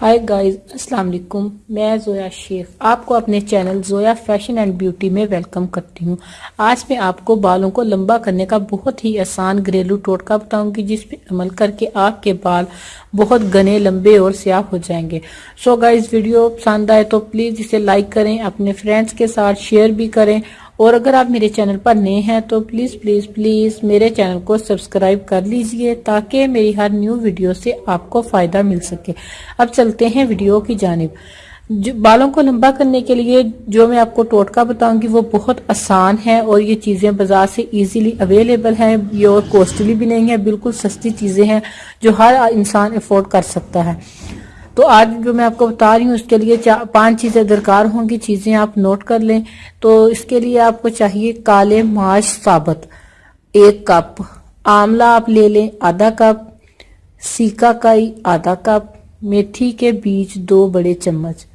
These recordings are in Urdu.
ہائی گائز السلام علیکم میں زویا شیخ آپ کو اپنے channel Zoya fashion and beauty میں ویلکم کرتی ہوں آج میں آپ کو بالوں کو لمبا کرنے کا بہت ہی آسان گریلو ٹوٹکا بتاؤں گی جس پہ عمل کر کے آپ کے بال بہت گنے لمبے اور سیاہ ہو جائیں گے سو گائز ویڈیو پسند آئے تو پلیز اسے لائک کریں اپنے فرینڈز کے ساتھ شیئر بھی کریں اور اگر آپ میرے چینل پر نئے ہیں تو پلیز پلیز پلیز میرے چینل کو سبسکرائب کر لیجیے تاکہ میری ہر نیو ویڈیو سے آپ کو فائدہ مل سکے۔ اب چلتے ہیں ویڈیو کی جانب۔ بالوں کو لمبا کرنے کے لیے جو میں آپ کو ٹوٹکا بتاؤں گی وہ بہت آسان ہے اور یہ چیزیں بازار سے ایزیلی اویلیبل ہیں۔ یہ اور کوسٹلی بھی نہیں ہیں، بالکل سستی چیزیں ہیں جو ہر انسان افورڈ کر سکتا ہے۔ تو آج جو میں آپ کو بتا رہی ہوں، اس کے لیے پانچ چیزیں درکار ہوں گی، چیزیں آپ نوٹ کر لیں۔ تو اس کے لیے آپ کو چاہیے کالے ماش ثابت، ایک کپ۔ آملہ آپ لے لیں، آدھا کپ۔ سیکا کائی، آدھا کپ۔ میتھی کے بیج، دو بڑے چمچ۔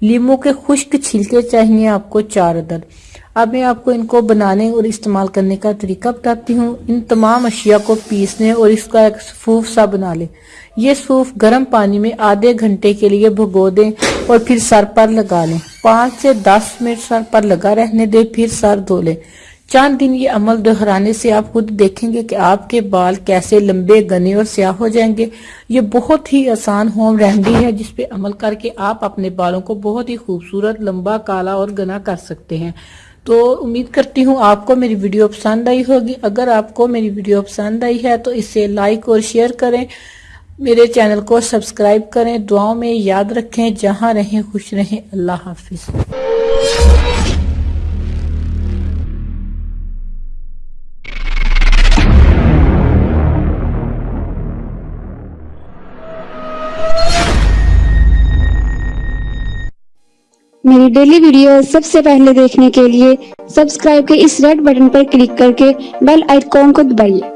لیمو کے خشک چھلکے چاہیے آپ کو چار عدد۔ اب میں آپ کو ان کو بنانے اور استعمال کرنے کا طریقہ بتاتی ہوں۔ ان تمام اشیاء کو پیسنے اور اس کا ایک سفوف سا بنا لیں۔ یہ سوف گرم پانی میں آدھے گھنٹے کے لیے بھگو دیں اور پھر سر پر لگا لیں۔ پانچ سے دس منٹ سر پر لگا رہنے دیں، پھر سر دھو لیں۔ چاند دن یہ عمل دہرانے سے آپ خود دیکھیں گے کہ آپ کے بال کیسے لمبے، گنے اور سیاہ ہو جائیں گے۔ یہ بہت ہی آسان ہوم ریمڈی ہے جس پہ عمل کر کے آپ اپنے بالوں کو بہت ہی خوبصورت، لمبا، کالا اور گنا کر سکتے ہیں۔ تو امید کرتی ہوں آپ کو میری ویڈیو پسند آئی ہوگی۔ اگر آپ کو میری ویڈیو پسند آئی ہے تو اسے لائک اور شیئر کریں۔ میرے چینل کو سبسکرائب کریں۔ دعاوں میں یاد رکھیں۔ جہاں رہیں خوش رہیں۔ اللہ حافظ۔ میری ڈیلی ویڈیو سب سے پہلے دیکھنے کے لیے سبسکرائب کے اس ریڈ بٹن پر کلک کر کے بیل آئیکن کو دبائیے۔